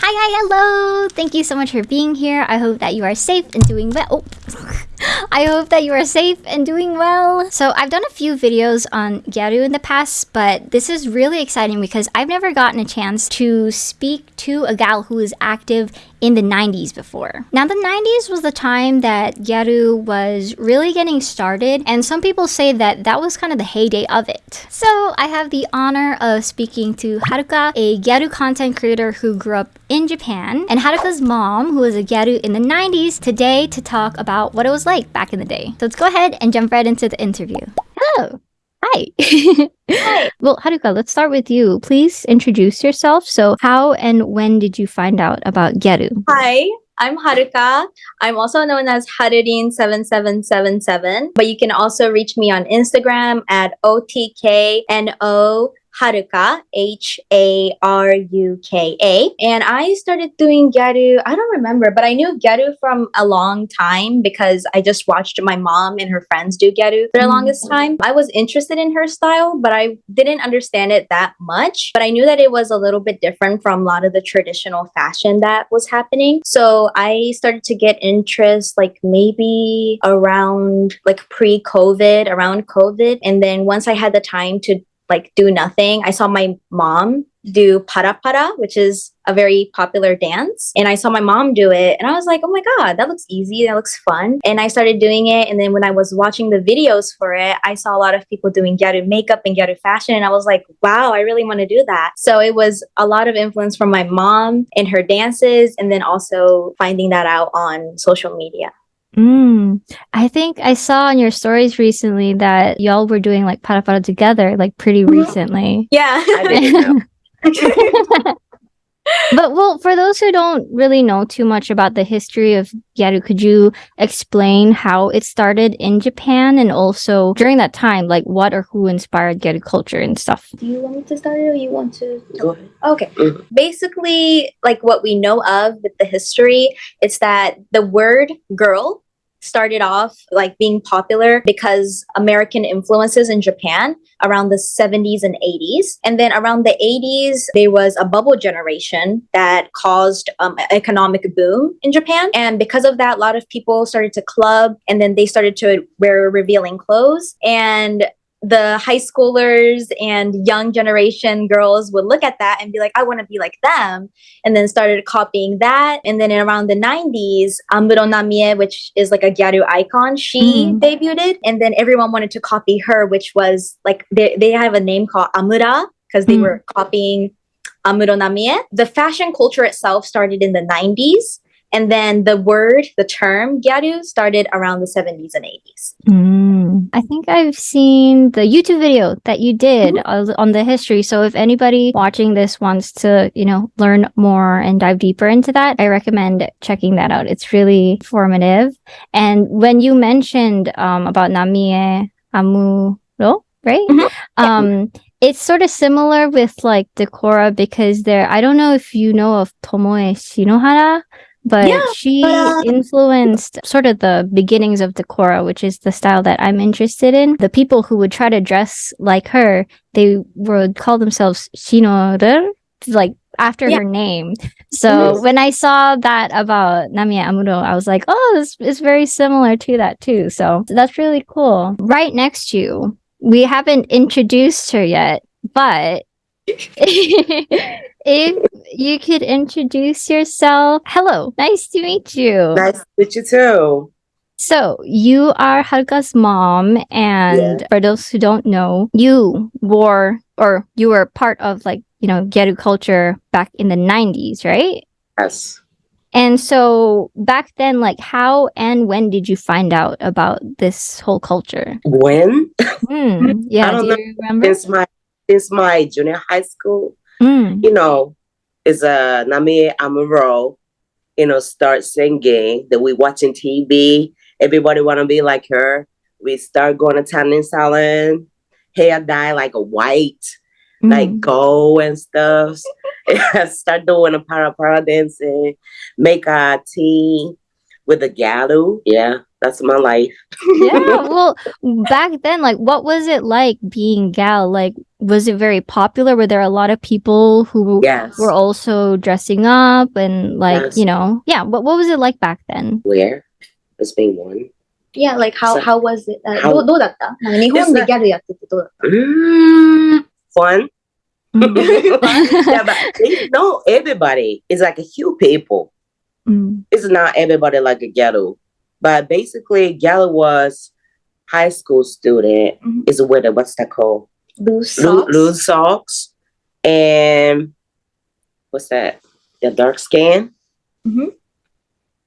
Hi, hi, hello! Thank you so much for being here. I hope that you are safe and doing well. Oh. I hope that you are safe and doing well. So I've done a few videos on Gyaru in the past, but this is really exciting because I've never gotten a chance to speak to a gal who is active in the 90s before. Now the 90s was the time that Gyaru was really getting started and some people say that that was kind of the heyday of it. So I have the honor of speaking to Haruka, a Gyaru content creator who grew up in Japan, and Haruka's mom, who was a Gyaru in the 90s, today to talk about what it was like back in the day. So let's go ahead and jump right into the interview. Hello. Hi. Hi. Well, Haruka, let's start with you. Please introduce yourself. So, how and when did you find out about Gyaru? Hi, I'm Haruka. I'm also known as Harurin7777, but you can also reach me on Instagram at OTKNO Haruka, H A R U K A. And I started doing Gyaru, I don't remember, but I knew Gyaru from a long time because I just watched my mom and her friends do Gyaru for the mm. longest time. I was interested in her style, but I didn't understand it that much. But I knew that it was a little bit different from a lot of the traditional fashion that was happening. So I started to get interest like maybe around like pre COVID, around COVID. And then once I had the time to like do nothing. I saw my mom do para para, which is a very popular dance. And I saw my mom do it and I was like, oh my God, that looks easy. That looks fun. And I started doing it. And then when I was watching the videos for it, I saw a lot of people doing Gyaru makeup and Gyaru fashion. And I was like, wow, I really want to do that. So it was a lot of influence from my mom and her dances. And then also finding that out on social media. Mm. I think I saw on your stories recently that y'all were doing like para para together, like pretty mm-hmm. recently. Yeah. but well, for those who don't really know too much about the history of Gyaru, could you explain how it started in Japan and also during that time, like what or who inspired Gyaru culture and stuff? Do you want me to start it or you want to? Go ahead. Okay. Mm-hmm. Basically, like what we know of with the history, it's that the word girl started off like being popular because American influences in Japan around the 70s and 80s. And then around the 80s, there was a bubble generation that caused um, economic boom in Japan. And because of that, a lot of people started to club and then they started to wear revealing clothes. And the high schoolers and young generation girls would look at that and be like, I want to be like them. And then started copying that. And then around the 90s, Amuro Namie, which is like a Gyaru icon, she mm. debuted. And then everyone wanted to copy her, which was like, they, they have a name called Amura because they mm. were copying Amuro Namie. The fashion culture itself started in the 90s. And then the word, the term gyaru started around the 70s and 80s. Mm. I think I've seen the YouTube video that you did mm-hmm. on the history. So if anybody watching this wants to, you know, learn more and dive deeper into that, I recommend checking that out. It's really formative. And when you mentioned um, about Namie Amuro, right? Mm-hmm. Um, it's sort of similar with like Decora because there, I don't know if you know of Tomoe Shinohara but yeah, she but, uh... influenced sort of the beginnings of Decora, which is the style that I'm interested in. The people who would try to dress like her, they would call themselves Shinoru, like after yeah. her name. So mm-hmm. when I saw that about Namie Amuro, I was like, oh, this is very similar to that too. So that's really cool. Right next to you, we haven't introduced her yet, but if you could introduce yourself. Hello, nice to meet you. Nice to meet you too. So you are Haruka's mom, and yeah. for those who don't know, you wore or you were part of like you know Gyaru culture back in the '90s, right? Yes. And so back then, like, how and when did you find out about this whole culture? When? Mm, yeah, I don't do know. remember? Since my since my junior high school, mm. you know, is a Namie Amuro, you know, start singing, that we watching TV, everybody wanna be like her. We start going to tanning salon, hair dye like a white, mm. like gold and stuff. start doing a para para dancing, make a tea, with the galu. Yeah, that's my life. yeah. Well, back then, like, what was it like being gal? Like, was it very popular? Were there a lot of people who Yes. were also dressing up and like, Yes. you know, yeah. But what was it like back then? Where? It's being one. Yeah, like how So- how was it? Uh, How- どうどうだったなんか日本 It's で not- ギャルやっててどうだった Mm, fun. Mm. yeah, but they- no, everybody is like a few people. Mm. It's not everybody like a ghetto, but basically, ghetto was high school student. Mhm. Is with a what's that called? Loose Loo- socks? Loose socks, and what's that? The dark skin. Mhm.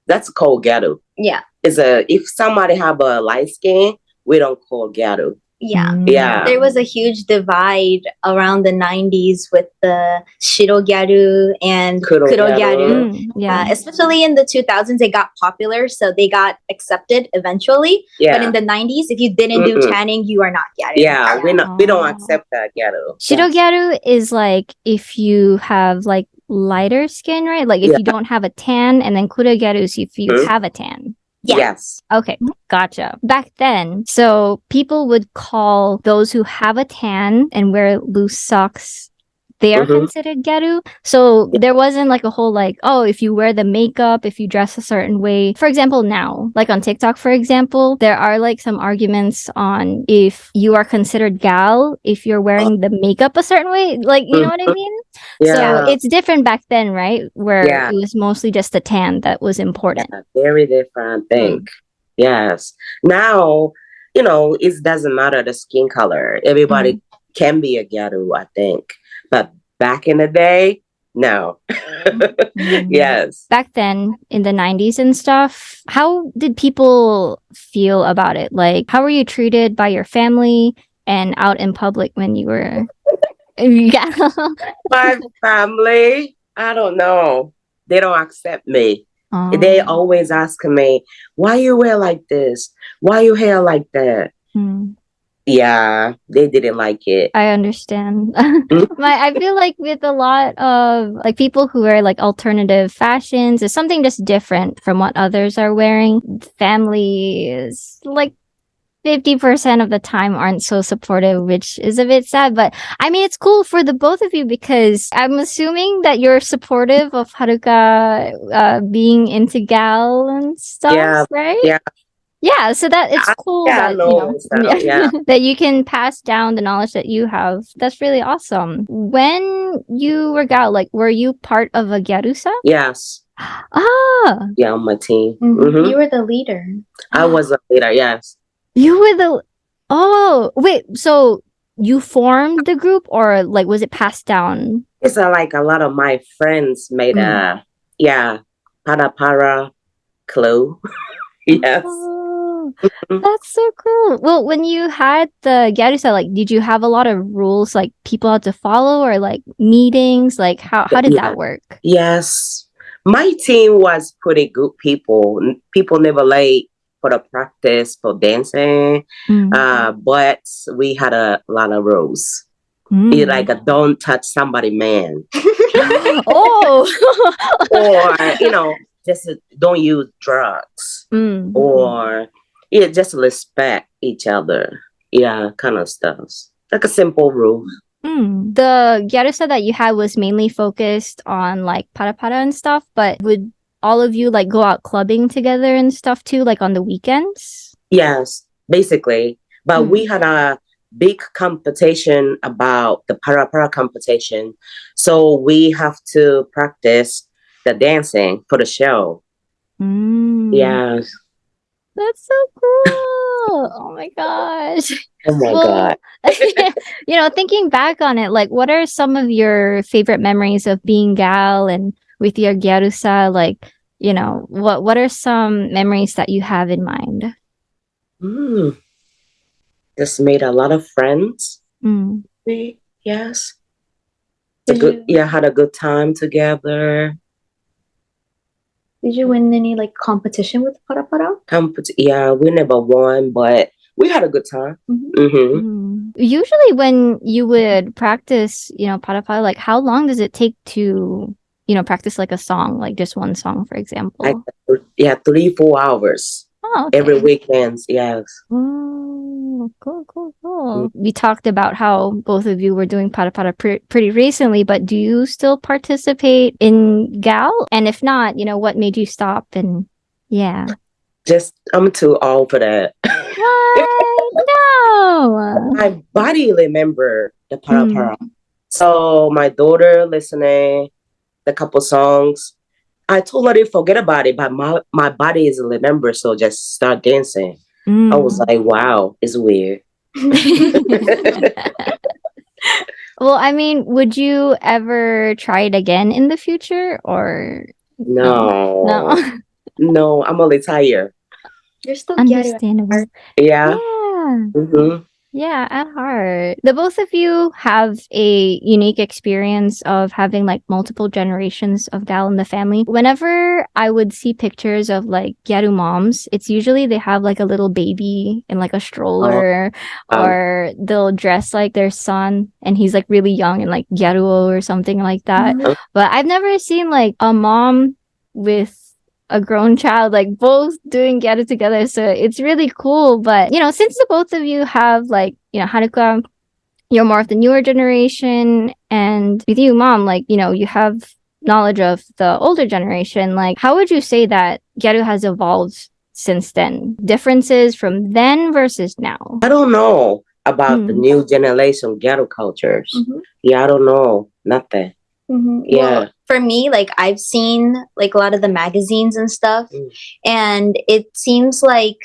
That's called ghetto. Yeah, Is a if somebody have a light skin, we don't call ghetto. Yeah. Yeah. There was a huge divide around the 90s with the Shiro Gyaru and Kuro Kuro gyaru. Gyaru. Mm, Uh, yeah. especially in the 2000s, they got popular, so they got accepted eventually. Yeah. But in the 90s, if you didn't do Mm-mm. tanning, you are not Gyaru. yeah, we not we don't Oh. accept that ghetto. Shirogyaru is like if you have like lighter skin, right? Like if Yeah. you don't have a tan, and then kurogyaru is if you Mhm. have a tan. Yeah. Yes. Okay, gotcha. Back then, so people would call those who have a tan and wear loose socks. They are Mhm. considered gyaru. So there wasn't like a whole like, oh, if you wear the makeup, if you dress a certain way. For example, now, like on TikTok, for example, there are like some arguments on if you are considered gal if you're wearing the makeup a certain way. Like, you know what I Mhm. mean? Yeah. So it's different back then, right? Where Yeah. it was mostly just the tan that was important. a very different thing. Yes. Now, you know, it doesn't matter the skin color. Everybody can be a ghetto, I think. But back in the day, no. Mm. yes. back then in the 90s and stuff how did people feel about it like how were you treated by your family and out in public when you were yeah My family, I don't know. They don't accept me. They Oh. always ask me, why you wear like this? Why you hair like that? Hmm. Yeah, they didn't like it. I understand. My, I feel like with a lot of like people who wear like alternative fashions, is something just different from what others are wearing. Family is like 50% of the time aren't so supportive, which is a bit sad. But I mean, it's cool for the both of you because I'm assuming that you're supportive of Haruka uh, being into gal and stuff, Yeah, right? yeah. Yeah, so that it's cool yeah, that, know you know, it's that, yeah. that you can pass down the knowledge that you have. That's really awesome. When you were gal, like, were you part of a gyarusa? Yes. Ah, Yeah, on my team. Mhm. Mhm. You were the leader. I was a leader, yes. You were the. Oh, wait. So you formed the group, or like, was it passed down? It's uh, like a lot of my friends made a yeah, para para clue. yes. Oh, that's so cool. Well, when you had the gyarusa, like, did you have a lot of rules, like people had to follow, or like meetings? Like, how how did Yeah. that work? Yes. My team was pretty good people. People never late for the practice for dancing. Mm. Uh, but we had a lot of rules. Mm. It like a don't touch somebody man. oh. or you know, just don't use drugs. Mm. Or yeah, just respect each other. Yeah, kind of stuff. Like a simple rule. Mm. The gyarusa that you had was mainly focused on like para para and stuff, but would all of you like go out clubbing together and stuff too, like on the weekends? Yes, basically. But Hmm. we had a big competition about the para para competition. So we have to practice the dancing for the show. Mm. Yes. That's so cool. oh my gosh. Oh my Well, god. you know, thinking back on it, like what are some of your favorite memories of being gal and with your gyarusa? Like, you know, what what are some memories that you have in mind? Mm. Just made a lot of friends. Mm. Yes. A good, you- yeah, had a good time together. Did you win any like competition with para para? Compet- yeah, we never won, but we had a good time. Mhm. hmm Mm. Usually, when you would practice, you know, para para, like how long does it take to you know, practice like a song, like just one song, for example? I, yeah, three, four hours. Oh, okay. Every weekends, yes. Oh, cool, cool, cool. Mm. We talked about how both of you were doing para para pre- pretty recently, but do you still participate in GAL? And if not, you know, what made you stop? And yeah. Just, I'm too old for that. no. My body remember the para mm. para. So my daughter listening the couple songs. I told her to forget about it, but my, my body is a remember, so just start dancing. Mm. I was mm. like, wow, it's weird. well, I mean, would you ever try it again in the future or no? No. no, I'm only tired. You're still understandable. Yeah. Yeah. Mm-hmm. Yeah, at heart. The both of you have a unique experience of having like multiple generations of gal in the family. Whenever I would see pictures of like Gyaru moms, it's usually they have like a little baby in like a stroller oh. or they'll dress like their son and he's like really young and like Gyaruo or something like that. Mm-hmm. But I've never seen like a mom with a grown child, like both doing Gyaru together. So it's really cool. But, you know, since the both of you have like, you know, Haruka, you're more of the newer generation. And with you, mom, like, you know, you have knowledge of the older generation. Like, how would you say that Gyaru has evolved since then? Differences from then versus now? I don't know about mm. the hmm. new generation Gyaru cultures. Mm-hmm. Yeah, I don't know. Nothing. Mm-hmm. Yeah. Well, for me, like I've seen like a lot of the magazines and stuff, mm. and it seems like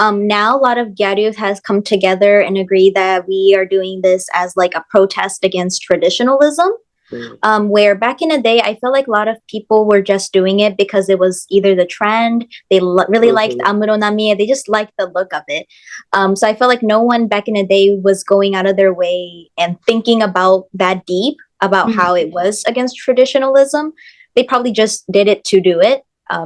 um, now a lot of Gyaru has come together and agree that we are doing this as like a protest against traditionalism. Mm. Um, where back in the day, I feel like a lot of people were just doing it because it was either the trend, they lo- really mm-hmm. liked Amuro Namie, they just liked the look of it. Um, so I felt like no one back in the day was going out of their way and thinking about that deep about mm-hmm. how it was against traditionalism. They probably just did it to do it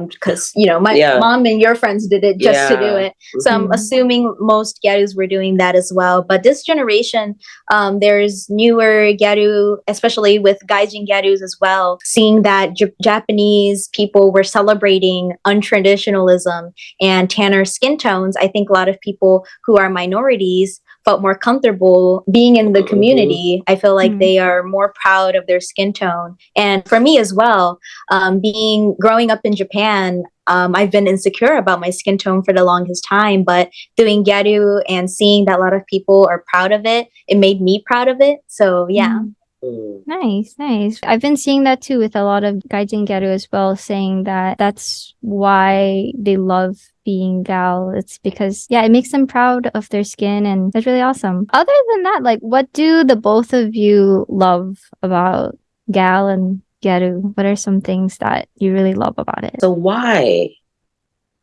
because um, you know my yeah. mom and your friends did it just yeah. to do it. So mm-hmm. I'm assuming most Gyarus were doing that as well. But this generation, um, there's newer Gyaru, especially with Gaijin Gyarus as well, seeing that J- Japanese people were celebrating untraditionalism and tanner skin tones. I think a lot of people who are minorities felt more comfortable being in the community. I feel like mm-hmm. they are more proud of their skin tone. And for me as well, um, being growing up in Japan, um, I've been insecure about my skin tone for the longest time, but doing Gyaru and seeing that a lot of people are proud of it, it made me proud of it. So yeah. Mm. Nice, nice. I've been seeing that too with a lot of Gaijin Gyaru as well, saying that that's why they love being gal. It's because, yeah, it makes them proud of their skin and that's really awesome. Other than that, like, what do the both of you love about gal and Gyaru? What are some things that you really love about it? So, why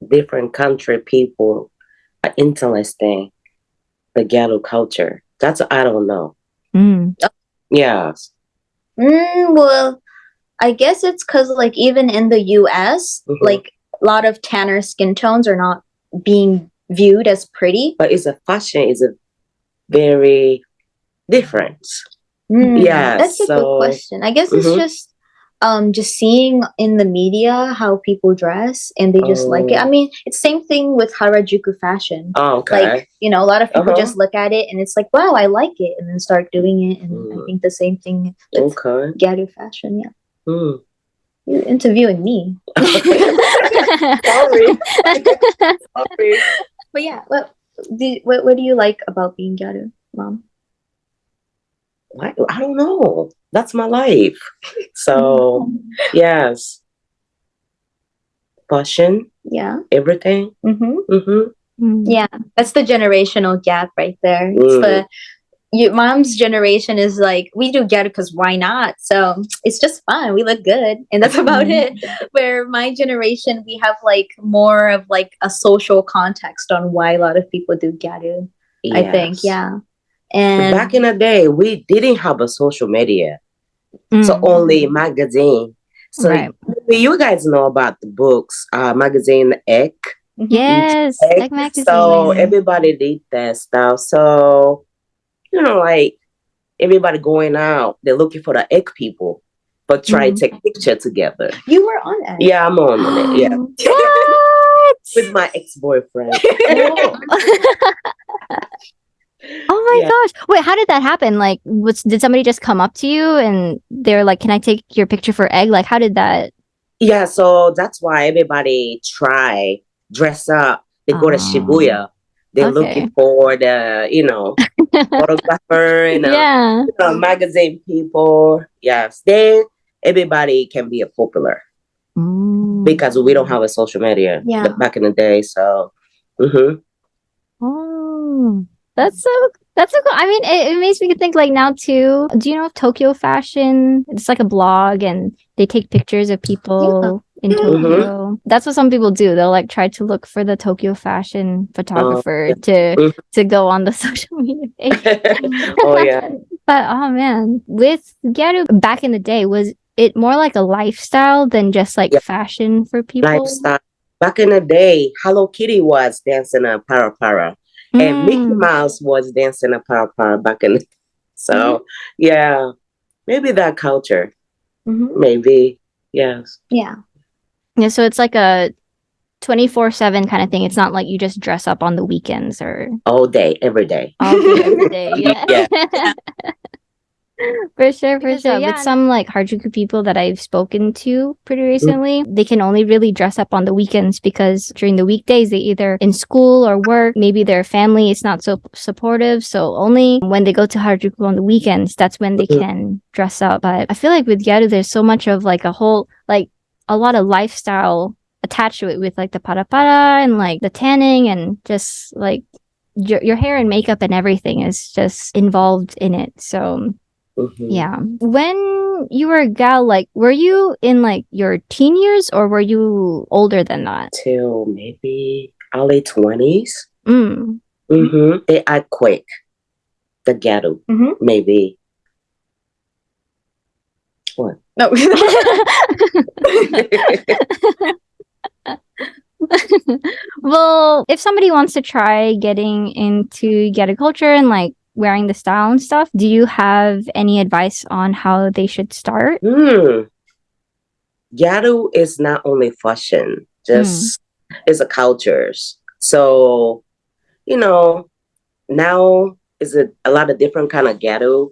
different country people are interesting the Gyaru culture? That's, I don't know. Mm. Yes. Mm, well, I guess it's because, like, even in the US, mm-hmm. like, a lot of tanner skin tones are not being viewed as pretty. But it's a fashion is a very different. Mm, yeah, that's a so, good question. I guess it's mm-hmm. just um just seeing in the media how people dress and they just oh. like it. I oh. mean, it's same thing with Harajuku fashion. Oh, okay. Like, you know, a lot of people uh-huh. just look at it and it's like, wow, I like it, and then start doing it. And mm. I think the same thing with okay. Gyaru fashion, yeah. Mm. You're interviewing me. Sorry. Sorry. But yeah, what, do, what what do you like about being Gyaru, mom? I, I don't know. That's my life. So yes, fashion. Yeah. Everything. Mm-hmm. Mm-hmm. Yeah, that's the generational gap right there. It's mm. the your mom's generation is like we do get it because why not so it's just fun we look good and that's about mm-hmm. it where my generation we have like more of like a social context on why a lot of people do gyaru yes. i think yeah and back in the day we didn't have a social media mm-hmm. so only magazine so right. you guys know about the books uh magazine Egg. yes Egg. magazine. so everybody did that stuff so you know, like everybody going out, they're looking for the egg people. but try Mhm. to take picture together. You were on it. Yeah, I'm on it. Yeah, with my ex boyfriend. Oh my Yeah. gosh. Wait, how did that happen? Like was did somebody just come up to you and they're like, "Can I take your picture for egg?" Like how did that Yeah, so that's why everybody try dress up. They go to Ah. Shibuya. They're Okay. looking for the, you know, photographer and uh, Yeah. you know, magazine people. Yes, then everybody can be a popular Mm. because we don't have a social media Yeah. back in the day. So, hmm Oh. That's so that's so cool. I mean, it, it makes me think like now too. Do you know of Tokyo Fashion? It's like a blog and they take pictures of people in Mhm. Tokyo. That's what some people do. They'll like try to look for the Tokyo fashion photographer to Mhm. to go on the social media oh yeah, But oh man, with Gyaru back in the day, was it more like a lifestyle than just like Yeah. fashion for people? lifestyle. Back in the day, Hello Kitty was dancing a para para, and Mickey Mm. Mouse was dancing a para para back in. The, so Mm-hmm. yeah, maybe that culture. Mhm. Maybe yes. Yeah. Yeah, so it's like a 24/7 kind of thing. It's not like you just dress up on the weekends or All day, every day. all day every day. Yeah. Yeah. for sure, for Because, sure. uh, yeah, With some like Harajuku people that I've spoken to pretty Mm. recently, they can only really dress up on the weekends because during the weekdays they either in school or work, maybe their family is not so supportive. So only when they go to Harajuku on the weekends, that's when they can dress up. But I feel like with Gyaru, there's so much of like a whole like a lot of lifestyle attached to it with like the para para and like the tanning and just like your your hair and makeup and everything is just involved in it. So Mhm. yeah. When you were a gal, like, were you in like your teen years or were you older than that? Till maybe early twenties. Mm. Mm-hmm. They act quick. The ghetto, Mhm. maybe. What? No. well, if somebody wants to try getting into Geta culture and like wearing the style and stuff, do you have any advice on how they should start? Hmm. Ghetto is not only fashion, just it's a cultures. So, you know, now is a, a lot of different kind of ghetto.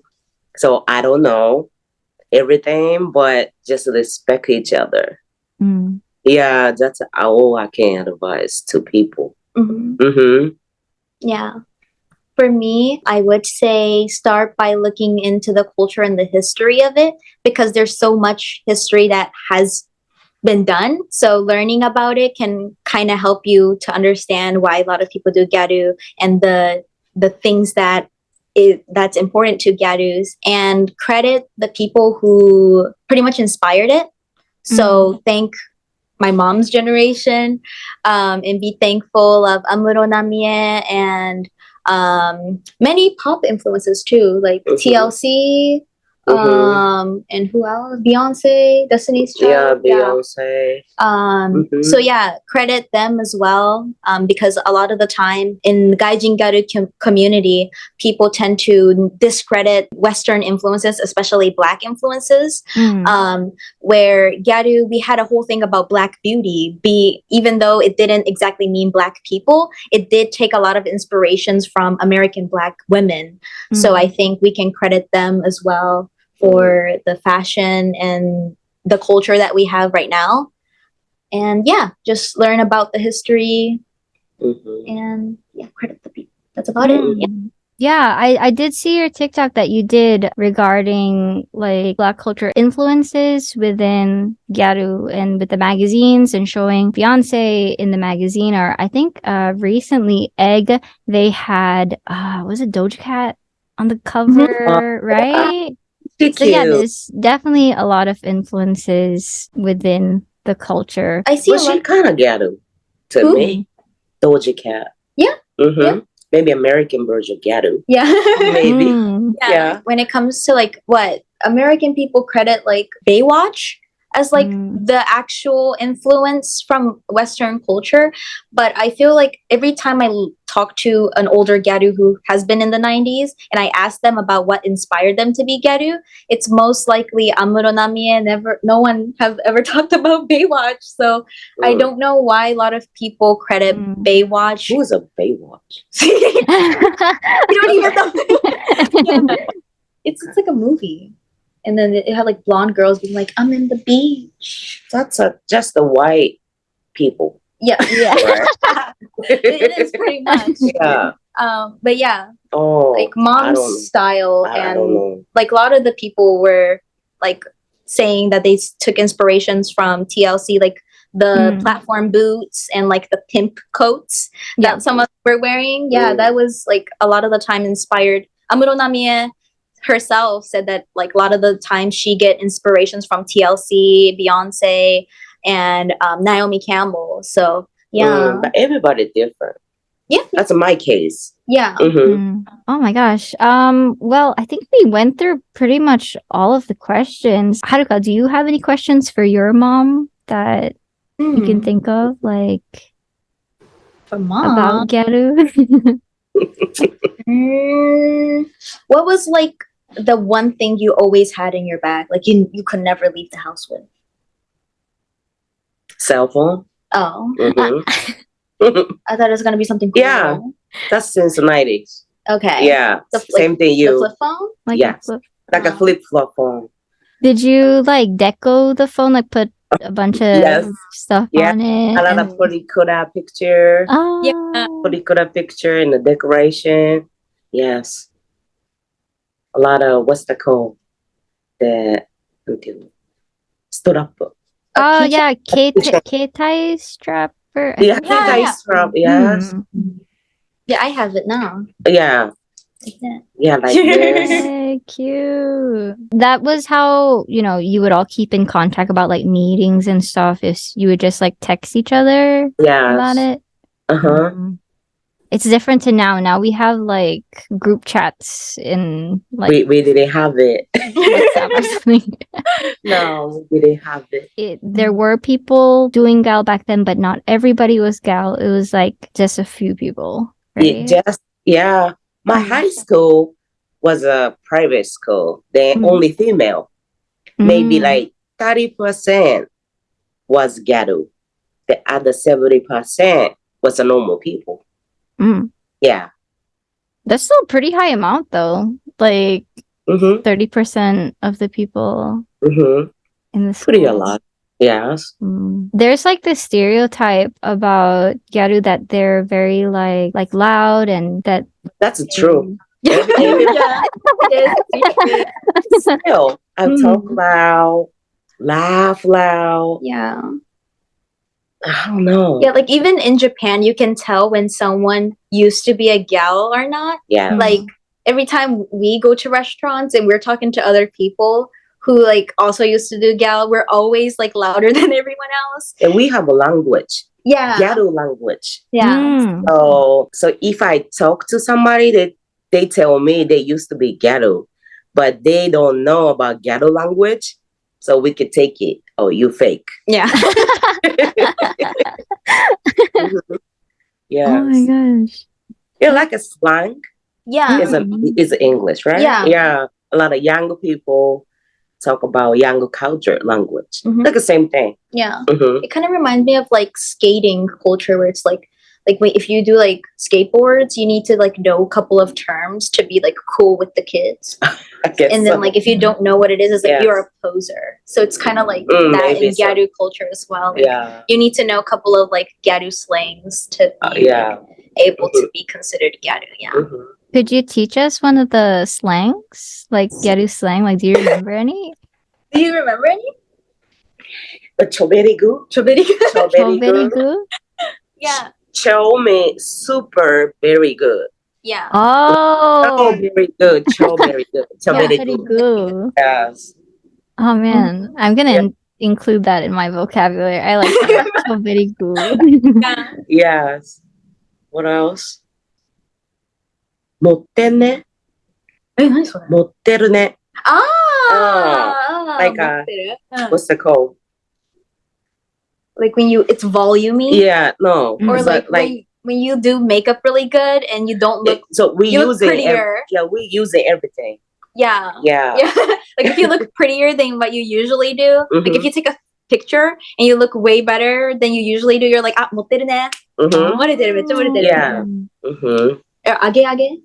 So I don't know everything, but just respect each other. Mm. Yeah, that's all I can advise to people. Mhm. Mm-hmm. Yeah. For me, I would say start by looking into the culture and the history of it because there's so much history that has been done. So learning about it can kind of help you to understand why a lot of people do garu and the the things that is that's important to garus and credit the people who pretty much inspired it. So thank my mom's generation um, and be thankful of Amuro Namie and um, many pop influences too, like Mhm. TLC, Mhm. um, and who else? Beyonce, Destiny's Child. Yeah, Child. Beyonce. Um, Mhm. So yeah, credit them as well um, because a lot of the time in the Gaijin Garu com- community, people tend to discredit Western influences, especially Black influences Mm. um, where Gyaru, we had a whole thing about Black beauty. Be even though it didn't exactly mean Black people, it did take a lot of inspirations from American Black women. So Mm. I think we can credit them as well for the fashion and the culture that we have right now. And yeah, just learn about the history Mhm. and yeah, credit the people. That's about it. Yeah. Mm. Yeah, I, I did see your TikTok that you did regarding like black culture influences within Gyaru and with the magazines and showing Beyonce in the magazine or I think uh recently Egg they had uh was it Doja Cat on the cover, right? She So yeah, there's definitely a lot of influences within the culture. I see But she kind of ghetto to Who? me. Doja Cat. Yeah. Mm-hmm. Yeah. Maybe American version ghetto. Yeah. Maybe. Mm. yeah. Yeah. When it comes to like what American people credit like Baywatch as like Mm. the actual influence from Western culture. But I feel like every time I talk to an older Gyaru who has been in the 90s and I ask them about what inspired them to be Gyaru, it's most likely Amuro Namie. Never, no one have ever talked about Baywatch. So I Mm. don't know why a lot of people credit Mm. Baywatch. Who is a Baywatch? you don't even know. Yeah. It's, it's like a movie. And then it had like blonde girls being like, I'm in the beach. That's a, just the white people. Yeah. yeah. Right? it, it is pretty much. yeah. Um, but yeah, Oh, like mom's don't- style I, I and like a lot of the people were like saying that they took inspirations from TLC, like the Mm. platform boots and like the pimp coats Yeah. that some of them were wearing. Yeah, Mm. that was like a lot of the time inspired. Amuro Namie herself said that like a lot of the time she get inspirations from TLC, Beyonce, and um, Naomi Campbell. So yeah, Mm, but everybody different. yeah, That's my case. yeah. hmm Mm. Oh my gosh. Um, well, I think we went through pretty much all of the questions. Haruka, do you have any questions for your mom that you can Hmm. think of, like for mom. about Gyaru? Mm, what was like the one thing you always had in your bag, like you you could never leave the house with? Cell phone. Oh, Mhm. I thought it was gonna be something. Cool. Yeah. That's since the nineties. Okay. Yeah. The flip- Same thing. The You flip phone. like a Yes. flip- like a Oh. flip flop phone. Did you like deco the phone, like put a bunch of Yes. stuff Yeah. on it? A lot and- of Purikura picture. Oh, Yeah. Purikura picture in the decoration. Yes. A lot of what's the called? The until strap. oh keychain? yeah, K picture. K-tie strapper. Yeah, think. Yeah, yeah, yeah. strap. Yes. Mm. Yeah, I have it now. Yeah. Like that. Yeah, like this. Cute. That was how, you know, you would all keep in contact about like meetings and stuff. If you would just like text each other about it. Uh huh. Mm. It's different to now. Now we have like group chats in like We we didn't have it. WhatsApp or something. no, we didn't have it. It, there were people doing gal back then, but not everybody was gal. It was like just a few people. It just yeah. My high school was a private school. Then Mm. only female. Maybe Mm. like thirty percent was ghetto. The other seventy percent was a normal people. Mm. Yeah. That's still a pretty high amount though. Like Mm-hmm. 30% of the people Mm-hmm. in the Pretty a lot. Yes. Mm. There's like this stereotype about Gyaru that they're very like like loud and that That's true. yeah, it is. Still, I talk Mm. loud, laugh loud. Yeah. I don't know. Yeah, like even in Japan, you can tell when someone used to be a gal or not. Yeah. Mm. Like every time we go to restaurants and we're talking to other people who like also used to do gal, we're always like louder than everyone else. And we have a language, Yeah. ghetto language. Yeah. Mm. So, so if I talk to somebody, they they tell me they used to be ghetto, but they don't know about ghetto language, so we could take it. Oh, you fake. Yeah. yeah, Oh my gosh. yeah, like a slang. yeah. Is a it's English, right? Yeah. yeah. A lot of younger people talk about younger culture language, Mhm. like the same thing. Yeah. hmm It kind of reminds me of like skating culture where it's like like wait, if you do like skateboards, you need to like know a couple of terms to be like cool with the kids. And then so. like if you don't know what it is, it's like Yes. you're a poser. So it's kind of like Mm, that maybe in so. Gyaru culture as well. Like, yeah, You need to know a couple of like Gyaru slangs to be Uh, yeah. able to be considered Gyaru. Yeah. Mhm. Could you teach us one of the slangs? Like Gyaru slang? Like do you remember any? Do you remember any? But choberigu, Choberigu. Very choberigu, good. yeah. chow means super very good. Yeah. Oh, Oh, very good. Chow very good. Chow yeah, very very good. good. Yes. Oh man, I'm gonna Yeah. in- include that in my vocabulary. I like that. so very good. yeah. Yes. What else? 持ってんね。え、何それ持ってるね。ああ like a- 持ってるうん What's the called? Like when you it's volumey. Yeah, no. Mm. Or but like, when, when you do makeup really good and you don't look it- so we you look use it. ev- prettier. yeah, we use it everything. yeah. Yeah. Yeah. like if you look prettier than what you usually do. Like if Mhm. you take a picture and you look way better than you usually do, you're like, ah, 못되네. Mm-hmm. 머리대로 몇 머리대로. Yeah. Mm-hmm. Or 아게 아게.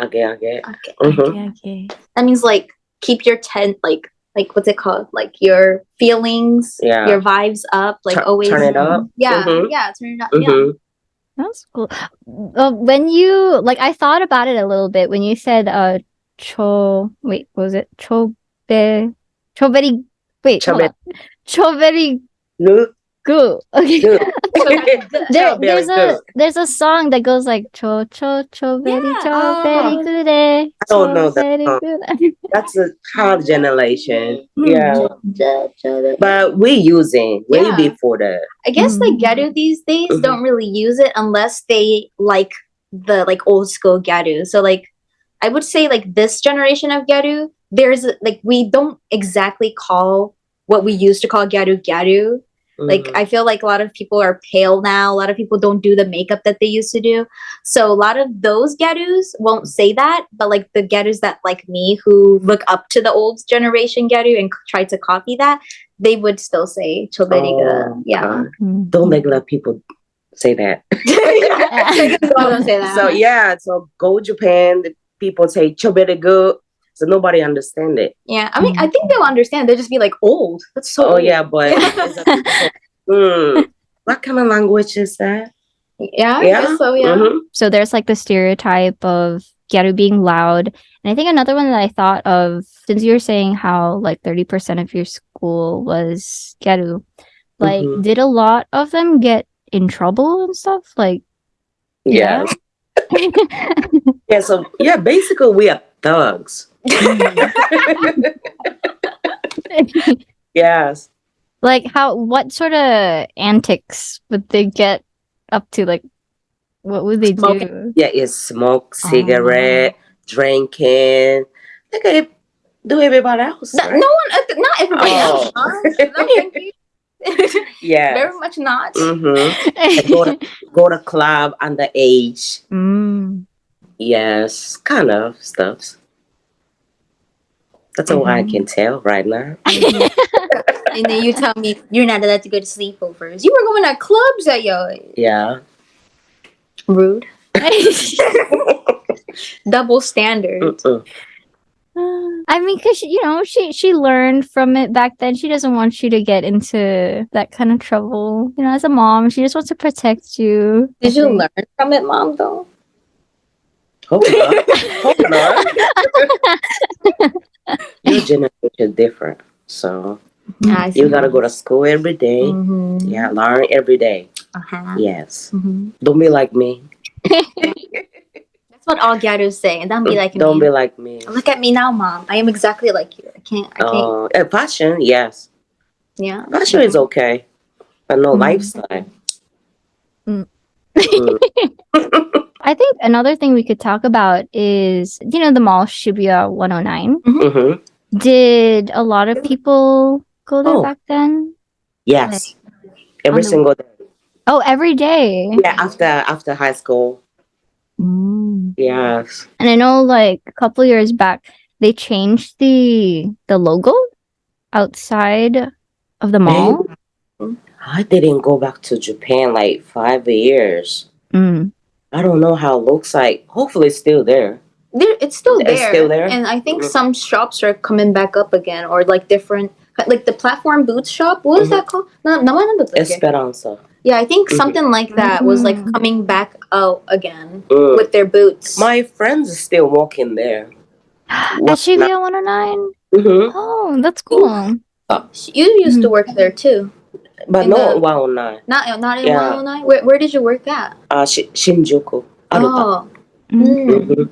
Okay, okay. Okay. Mm-hmm. Okay, okay. That means like keep your tent like like what's it called? Like your feelings, Yeah. your vibes up. Like Tur- always turn it up. Yeah, Mhm. yeah, turn it up. Yeah. Mm-hmm. That's cool. Uh, when you like, I thought about it a little bit when you said uh, cho. Wait, what was it chobe? Choberi. Wait, hold Chobe- on. Choberi Good. Okay. Good. There, Very there's a there's a song that goes like cho cho cho very Yeah. cho very Oh. good eh. I don't know that song. That's a hard generation. Mm. Yeah. I But we using way Yeah. before that. I guess like Mm. Garu these days Mhm. don't really use it unless they like the like old school Garu. So like I would say like this generation of Garu, there's like we don't exactly call what we used to call Garu Garu. Like Mhm. I feel like a lot of people are pale now. A lot of people don't do the makeup that they used to do. So a lot of those Garus won't say that, but like the Garus that like me who look up to the old generation Garu and c- try to copy that, they would still say Choberigu. Oh, yeah. God. Mm. Don't regular people say that. don't say that. So yeah, so go Japan. The people say chobere good. So nobody understand it. Yeah, I mean, I think they'll understand. They'll just be like old. That's so. Oh old. yeah, but it's a- Hmm, what kind of language is that? yeah, Yeah. so. Yeah. Mhm. So there's like the stereotype of Gyaru being loud. And I think another one that I thought of, since you were saying how like 30% of your school was Gyaru, like Mhm. did a lot of them get in trouble and stuff? Like, Yeah. Yeah. So yeah, basically we are thugs. yes. like how, what sort of antics would they get up to? Like, what would they Smoking. do? Yeah, it's smoke, cigarette, drinking. Like I do everybody else. No, right? no one, uh, not everybody else. Oh. huh? No, thank you. Yeah. Very much not. Mm-hmm. Go to go to club underage. Mm. Yes, kind of stuff. That's all I can mm-hmm. tell right now. and then you tell me you're not allowed to go to sleepovers. You were going to clubs at your Yeah. rude. Double standard. Mm-mm. I mean, cause she, you know, she she learned from it back then. She doesn't want you to get into that kind of trouble. You know, as a mom, she just wants to protect you. Did you mm-hmm. learn from it, mom? Though. Hope not. Hope not. Your generation is different, so I you gotta go to school every day. Mm-hmm. Yeah, learn every day. Uh-huh. Yes. Mm-hmm. Don't be like me. That's what all Gyarus say, and don't be like Don't me. be like me. Look at me now, mom. I am exactly like you. I can't. I can't. Uh, and fashion, yes. yeah. Fashion is okay, but no Mm. lifestyle. I think another thing we could talk about is, you know, the mall Shibuya 109. Mhm. Did a lot of people go there Oh. back then? Yes. Every On the- single day. Oh, every day. Yeah, after after high school. Mm. Yes. And I know, like a couple years back, they changed the the logo outside of the mall. I didn't go back to Japan like five years. Mm. I don't know how it looks like. Hopefully, it's still there. There, it's still there. It's there. still there? And I think some shops are coming back up again, or like different, like the platform boots shop. What was Mhm. that called? No, no, Esperanza. Yeah, I think Mhm. something like that was like Mhm. coming back out again Mm. with their boots. My friends are still walking there. At Shibuya 109? hmm Oh, that's cool. you used to work there too. But In no, the- wow, nine. Not not in Yeah. 109. Where where did you work at? Uh, Shi- Shinjuku. Aruta. Oh, Mm. mm. Mhm.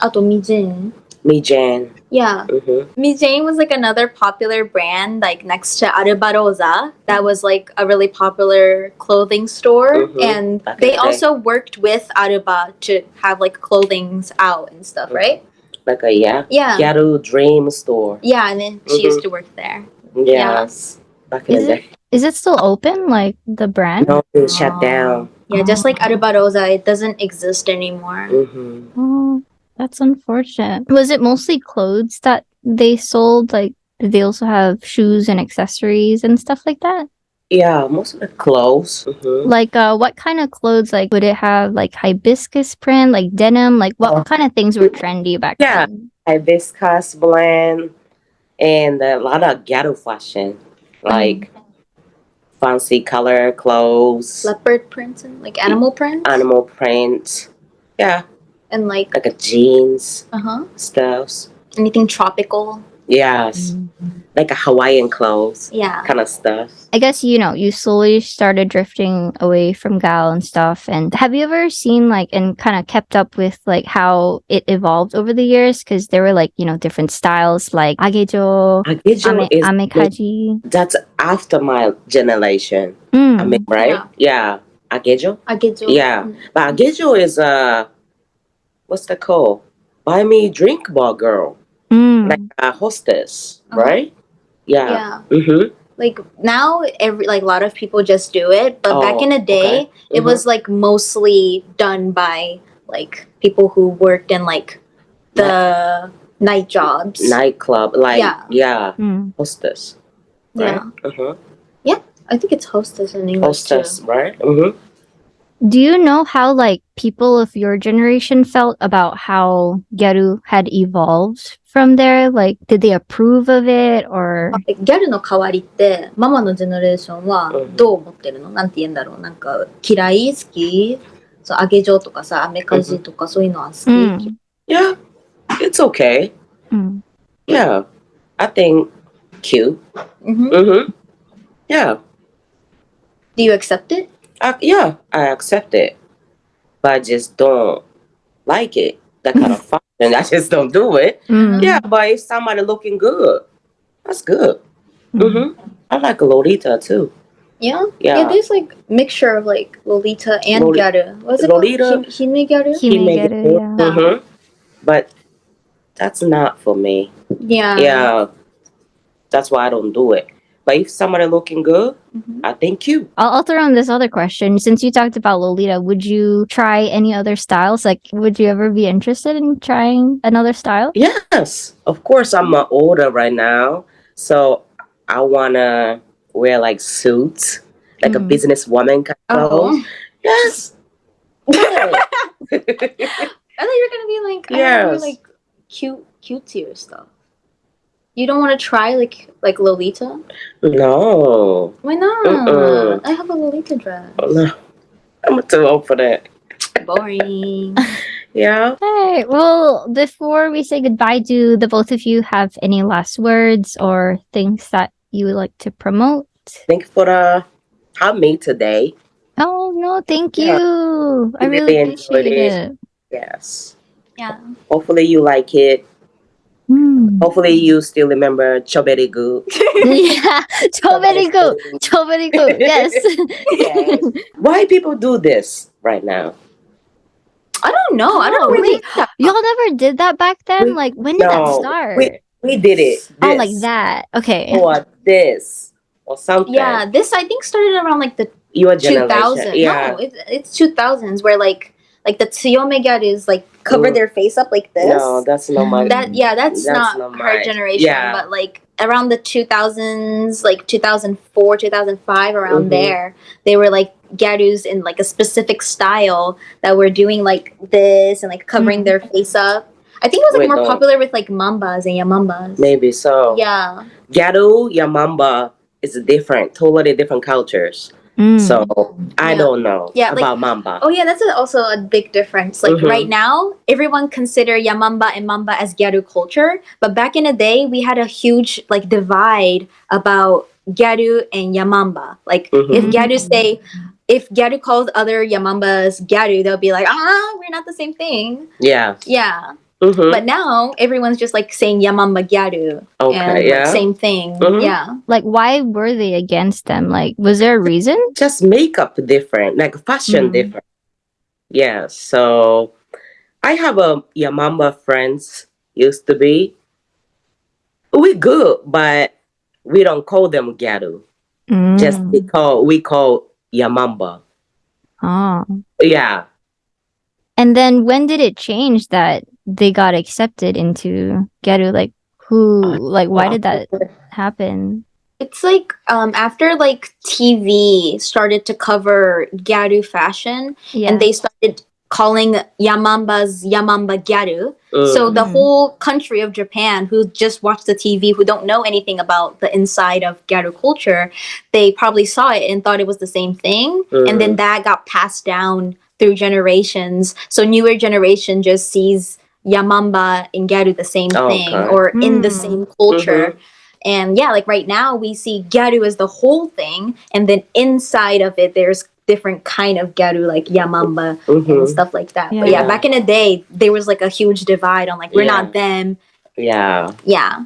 Ato Mijin. Me, Jan. Yeah. hmm Mijane was like another popular brand, like next to Alba Rosa. That was like a really popular clothing store, Mhm. and Back they the also worked with Aruba to have like clothings out and stuff, Mhm. right? Like a yeah, Yeah, Gyaru Dream Store. yeah. And then she Mhm. used to work there. Yes. Back in Is the it- day. Is it still open, like the brand? No, it's shut down. Yeah, just like Alba Rosa, it doesn't exist anymore. hmm Oh, that's unfortunate. Was it mostly clothes that they sold? Like, did they also have shoes and accessories and stuff like that? Yeah, most of the clothes. hmm Like, uh, what kind of clothes? Like, would it have like hibiscus print, like denim? Like, what Oh. kind of things were trendy back Yeah. then? Hibiscus blend and a lot of ghetto fashion, like fancy color clothes, Leopard prints and like animal prints. animal print. Yeah, and like like a jeans uh huh. stuffs. Anything tropical. Yes, like a Hawaiian clothes Yeah. kind of stuff. I guess you know you slowly started drifting away from gal and stuff. And have you ever seen like and kind of kept up with like how it evolved over the years? Because there were like you know different styles like agejo, Agejo ame, is amekaji. that's after my generation. Mm. I mean, right? Yeah. Yeah, Agejo. Agejo. Yeah. Mm. But Agejo is uh, what's the call? Buy me drink bar girl, Mm. like a hostess, Uh-huh. right? Yeah. Yeah. Mm-hmm. Like now, every like a lot of people just do it, but back Oh, in the day, okay. it Mhm. was like mostly done by like people who worked in like the night jobs. nightclub, like Yeah. yeah, Mm. hostess, right? Yeah. Uh-huh. Yeah, I think it's hostess in English Hostess, too. right? Mm-hmm. Do you know how like people of your generation felt about how Gyaru had evolved from there? Like, did they approve of it or? ギャルの代わりってママのジェネレーションはうんどう思ってるの、なんて言うんだろうなんか嫌い好きそう揚げ状とかさアメカジとかそういうのは好き、Mm. Yeah, it's okay. Mm. Yeah, I think cute. うん Mm-hmm. Yeah. Do you accept it? I, yeah, I accept it, but I just don't like it. That kind of fashion, I just don't do it. Mm. Yeah, but if somebody looking good, that's good. Mm. Mm-hmm. I like Lolita too. Yeah? Yeah. there's like mixture of like Lolita and Loli- Gyaru. What's it Lolita- called? Hi- Hime Gyaru? He may get it, yeah. Mm-hmm. But that's not for me. Yeah. yeah, that's why I don't do it. But if somebody looking good, Mhm. I thank you. I'll, I'll throw in this other question. Since you talked about Lolita, would you try any other styles? Like, would you ever be interested in trying another style? Yes, of course. I'm uh, older right now, so I wanna wear like suits, like a Mm. businesswoman kind of Oh. clothes. Yes. Yeah. I thought you were gonna be like, I yes. Yes. like cute, cutesier stuff. You don't want to try like like Lolita? no, Why not? Mm-mm. I have a Lolita dress. Oh, no, I'm too old for that. Boring. Yeah. Hey, well, before we say goodbye, do the both of you have any last words or things that you would like to promote? Thank you for the how me today. Oh no, thank you. I I really really appreciate it. it. Yes. yeah. Hopefully you like it. Mm. Hopefully you still remember Choberigu. yeah, so very good. So. Yes. Yes. Why people do this right now? I don't know. I don't really. Y'all never did that back then? We- like when did that start? we- We did it. oh, like that. Okay. Or this or something. Yeah, this I think started around like the Your generation. thousand. Yeah. No, it's it's two thousands where like like the Tsuyome is like cover Mm. their face up like this. No, that's not my. that yeah, that's, That's not, not her mine. generation. Yeah. But like around the two thousands, like two thousand four, two thousand five, around Mhm. there, they were like gyarus in like a specific style that were doing like this and like covering Mhm. their face up. I think it was like Wait, more no. popular with like mambas and yamambas. Maybe so. Yeah. Gado, Yamamba is different, totally different cultures. Mm. So I Yeah. don't know Yeah, like- about Mamba. Oh yeah, that's a, also a big difference. Like Mhm. right now, everyone consider Yamamba and Mamba as Gyaru culture, but back in the day, we had a huge like divide about Gyaru and Yamamba. Like Mhm. if Gyaru say, if Gyaru calls other Yamambas Gyaru, they'll be like, ah, we're not the same thing. Yeah. Yeah, hmm but now everyone's just like saying Yamamba Gyaru Okay. and like, yeah. same thing. Mhm. Yeah, like why were they against them? Like was there a reason? Just makeup different, like fashion Mm. different. Yeah. So I have a Yamamba friends used to be. We good, but we don't call them Gado. Just Mm. we call we call Yamamba. Oh. Yeah. And then when did it change that they got accepted into Gyaru? Like who like why did that happen? It's like um after like TV started to cover Gyaru fashion Yeah. and they started calling Yamambas Yamamba Gyaru. Mm. So the Mhm. whole country of Japan who just watch the TV, who don't know anything about the inside of Gyaru culture, they probably saw it and thought it was the same thing. And then that got passed down through generations. So newer generation just sees Yamamba and Gyaru the same Oh, thing okay. or in the Mm. same culture. And yeah, like right now we see Gyaru as the whole thing, and then inside of it there's different kind of Gyaru like Yamamba and Mhm. stuff like that. But Yeah. yeah, back in the day, there was like a huge divide on like we're Yeah. not them. Yeah. Yeah,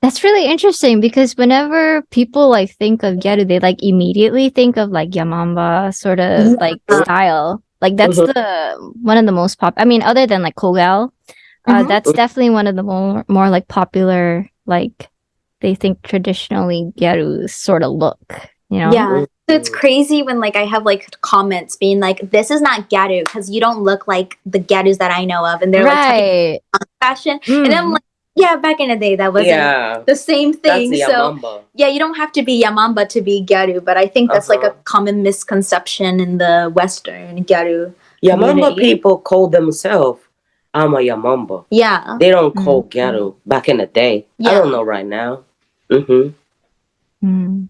That's really interesting because whenever people like think of Gyaru, they like immediately think of like Yamamba sort of Yeah. like style. Like that's Mhm. the one of the most pop. I mean, other than like Kogel, uh, Mhm. that's definitely one of the more more like popular like they think traditionally Gyaru sort of look. You know? yeah. So it's crazy when like I have like comments being like, "This is not Gyaru because you don't look like the Gyarus that I know of," and they're like talking fashion, Mm. and I'm like, "Yeah, back in the day, that wasn't Yeah. the same That's thing." the so Yamamba. yeah, you don't have to be Yamamba to be Gyaru, but I think that's like a Uh-huh. common misconception in the Western Gyaru. Yamamba community. people call themselves I'm a Yamamba. Yeah. They don't call Mm. Gyaru back in the day. I don't know right now. Mm-hmm. Mm.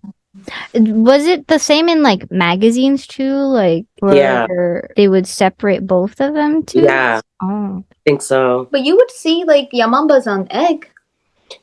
Was it the same in like magazines too? Like Yeah. they would separate both of them too? Yeah, Oh. think so. But you would see like Yamambas on egg.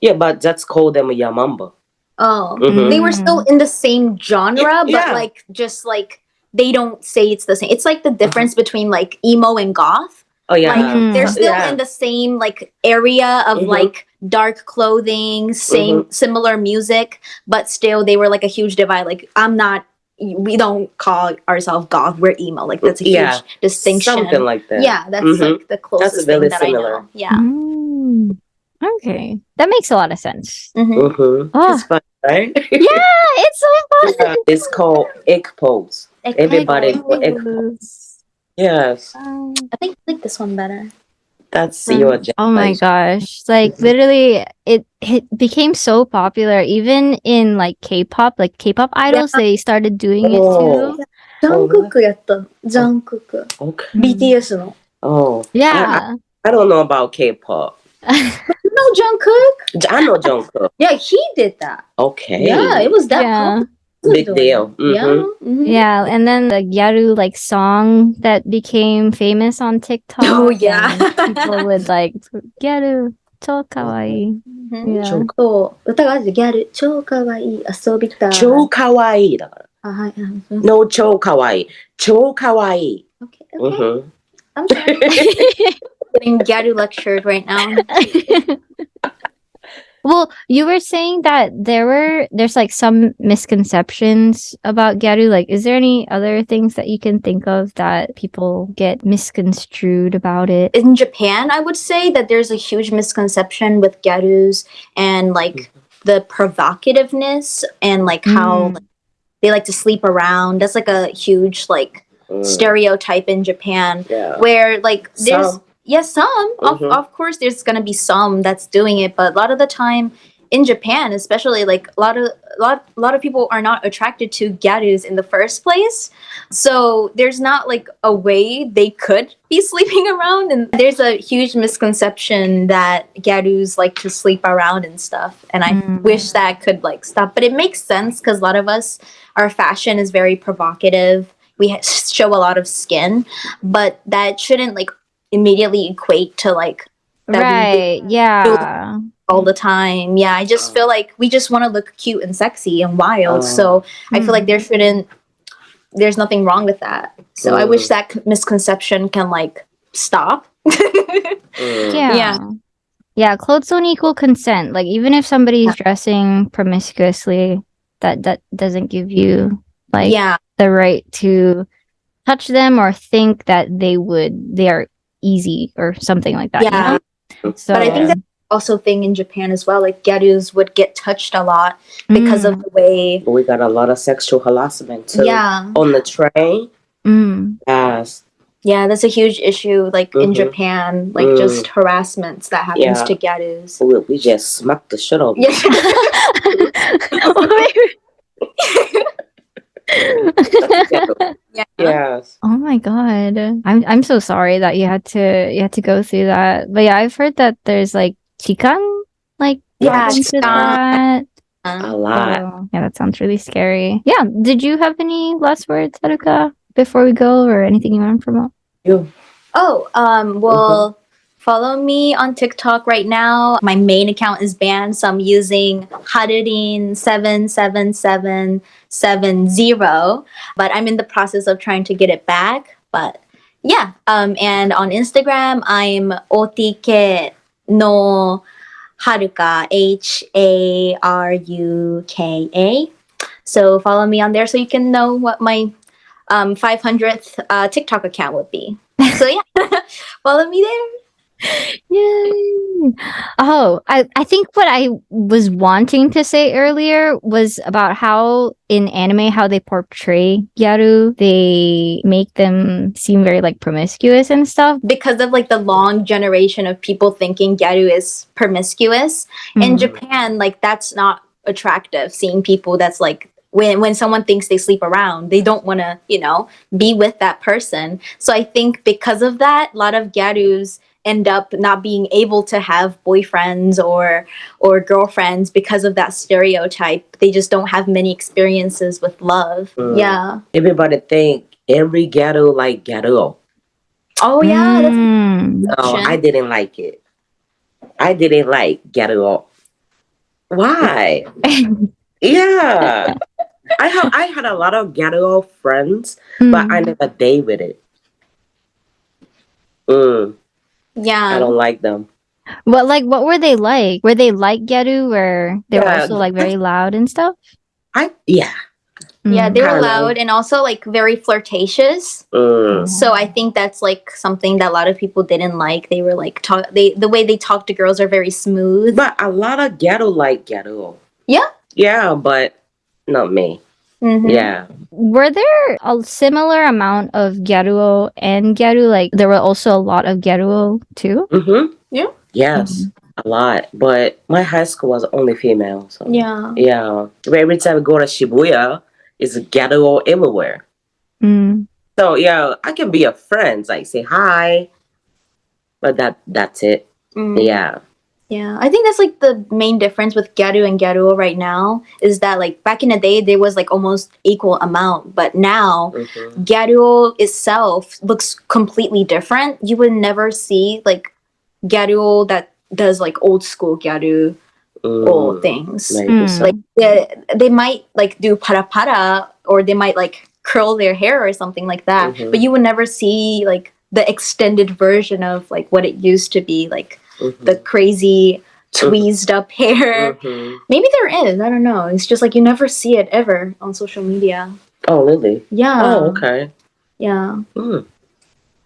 Yeah, but that's called them a Yamamba. Oh. Mhm. They were still in the same genre, but Yeah. like just like they don't say it's the same. It's like the difference between like emo and goth. Oh yeah. Like Mm. they're still Yeah. in the same like area of Mhm. like dark clothing, same Mm-hmm. similar music, but still they were like a huge divide. Like I'm not we don't call ourselves goth, we're emo. Like that's a huge Yeah. distinction. Something like that. yeah, that's Mhm. like the closest very thing that I know. Yeah. Mm. Okay. That makes a lot of sense. Mhm. Mm-hmm. Oh. It's fun, right? Yeah, it's so fun. Yeah, it's called egg pose. Everybody- I egg pose. Yes, I think I like this one better. that's Mm. your Oh my generation. gosh. Like literally it it became so popular even in like K-pop, like K-pop idols, they started doing it Oh. too. ジャンクックやった。ジャンクック。 Okay. BTS の。 Oh, Yeah. I don't know about K-pop. No, Jungkook? I know Jungkook. Yeah, he did that. Okay. Yeah, it was that Yeah. popular. big deal. Mm -hmm. Yeah. Mm -hmm. Yeah. And then the Gyaru like song that became famous on TikTok. Oh yeah. people would like Gyaru. 超かわいい。そう、歌があるギャル、超かわいい、遊びたい。超かわいいだから。あ、はい。No, kawaii. okay. Mm. I'm sorry. Getting Gyaru lectured right now. Well, you were saying that there were there's like some misconceptions about Gyaru. Like, is there any other things that you can think of that people get misconstrued about it? in Japan, I would say that there's a huge misconception with gyarus and like the provocativeness and like how Mm. like, they like to sleep around. That's like a huge like Mm. stereotype in Japan Yeah. where like there's Some. Yes some of, Mhm. of course there's gonna be some that's doing it but a lot of the time in japan especially like a lot of a lot, a lot of people are not attracted to gyarus in the first place so there's not like a way they could be sleeping around and there's a huge misconception that gyarus like to sleep around and stuff and i Mm. wish that could like stop but it makes sense because a lot of us our fashion is very provocative we ha- show a lot of skin but that shouldn't like immediately equate to like that we Right. Yeah. all the time yeah i just feel like we just want to look cute and sexy and wild Oh. so i feel like there shouldn't there's nothing wrong with that so i wish Mm. that misconception can like stop Mm. Yeah. Yeah. Yeah, clothes don't equal consent. Like even if somebody's dressing promiscuously, that that doesn't give you like yeah the right to touch them or think that they would they are easy or something like that. you Yeah. know? So but i think that also thing in Japan as well. Like gyarus would get touched a lot because Mm. of the way. We got a lot of sexual harassment too. Yeah, On the train. Mm. Yes. yeah, that's a huge issue. Like in Mhm. Japan, like Mm. just harassments that happens Yeah. to gyarus. We, we just smacked the shit out of Yeah. yeah. Yes. Oh my god. I'm I'm so sorry that you had to you had to go through that. But yeah, I've heard that there's like chikan like Yeah, happens to chikan. that. A lot. So, yeah, that sounds really scary. Yeah. Did you have any last words, Haruka, before we go or anything you want to promote? You. Oh, um, well, follow me on TikTok right now. My main account is banned, so I'm using Harurin seven seven seven seven zero. But I'm in the process of trying to get it back. But yeah, um, and on Instagram, I'm otk no haruka H A R U K A. So follow me on there so you can know what my um 500th uh, TikTok account would be. So yeah, follow me there. Oh, I, I think what I was wanting to say earlier was about how in anime how they portray Gyaru, they make them seem very like promiscuous and stuff. Because of like the long generation of people thinking Gyaru is promiscuous in Mm. Japan, like that's not attractive. Seeing people that's like when when someone thinks they sleep around, they don't want to you know be with that person. So I think because of that, a lot of Gyarus end up not being able to have boyfriends or or girlfriends because of that stereotype. They just don't have many experiences with love. Mm. Yeah. Everybody think every ghetto like ghetto. Oh yeah. That's Mm. No, I didn't like it. I didn't like Gyaruo. Why? Yeah. I have I had a lot of Gyaruo friends, but I Mm. never date with it. Mm, I yeah. don't like them. What like what were they like? Were they like Gyaru where they were Yeah, also like very loud and stuff? I yeah. Yeah, Mm. they were Kinda. loud and also like very flirtatious. Mm, So I think that's like something that a lot of people didn't like. They were like talk they the way they talk to girls are very smooth. but a lot of ghetto like ghetto. Yeah? Yeah, but not me. Mhm. Yeah. Were there a similar amount of Gyaruo and Gyaru? Like there were also a lot of Gyaruo too? Mm-hmm. Yeah. Yes, a lot. But my high school was only female. So Yeah. yeah. But every time I go to Shibuya, it's a Gyaruo everywhere. Mm. So yeah, I can be a friend, like say hi, but that that's it. Mm. Yeah. Yeah, I think that's like the main difference with Gyaru and Gyaruo right now is that like back in the day there was like almost equal amount, but now Mhm. Gyaruo itself looks completely different. You would never see like Gyaruo that does like old school Gyaru or Mm, things. Maybe Mm. Like they, they might like do para para or they might like curl their hair or something like that, Mhm. but you would never see like the extended version of like what it used to be like Mhm. the crazy tweezed up hair. Mhm. Maybe there is. I don't know. It's just like you never see it ever on social media. Oh really? Yeah. oh okay. Yeah. Mm.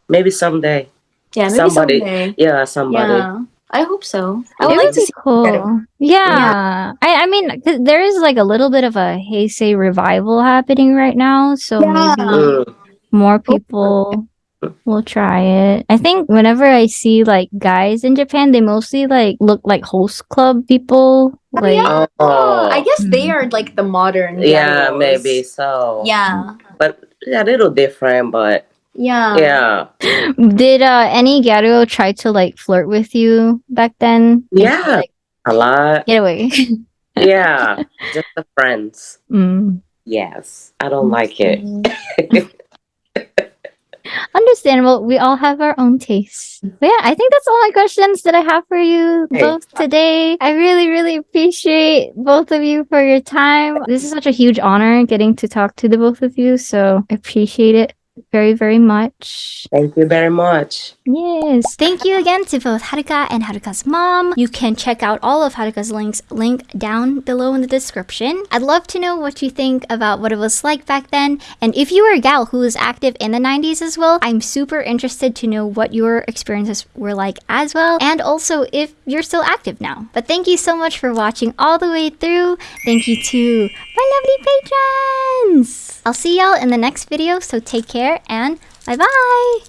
Maybe someday. Yeah. Maybe Somebody- someday. Yeah, somebody. Yeah. I hope so. I It would would to be see. cool. better. Yeah. I, I mean, 'cause there is like a little bit of a Heisei revival happening right now. So Yeah. maybe Mm. more people will try it. I think whenever I see like guys in Japan, they mostly like look like host club people. Oh, Like, yeah. Oh, I guess they Mm. are like the modern. yeah, Gyaros. maybe so. Yeah. but yeah, a little different. But Yeah. yeah, did uh, any Gyaru try to like flirt with you back then? Yeah. like, a lot. Get away. Yeah, just the friends. Mm. Yes, I don't like it. Understandable. We all have our own tastes. But yeah, I think that's all my questions that I have for you Hey. both today. I really, really appreciate both of you for your time. This is such a huge honor getting to talk to the both of you, so I appreciate it very, very much. Thank you very much. Yes. Thank you again to both Haruka and Haruka's mom. You can check out all of Haruka's links link down below in the description. I'd love to know what you think about what it was like back then. And if you were a gal who was active in the 90s as well, I'm super interested to know what your experiences were like as well. And also if you're still active now. But thank you so much for watching all the way through. Thank you to my lovely patrons. I'll see y'all in the next video, so take care and bye bye.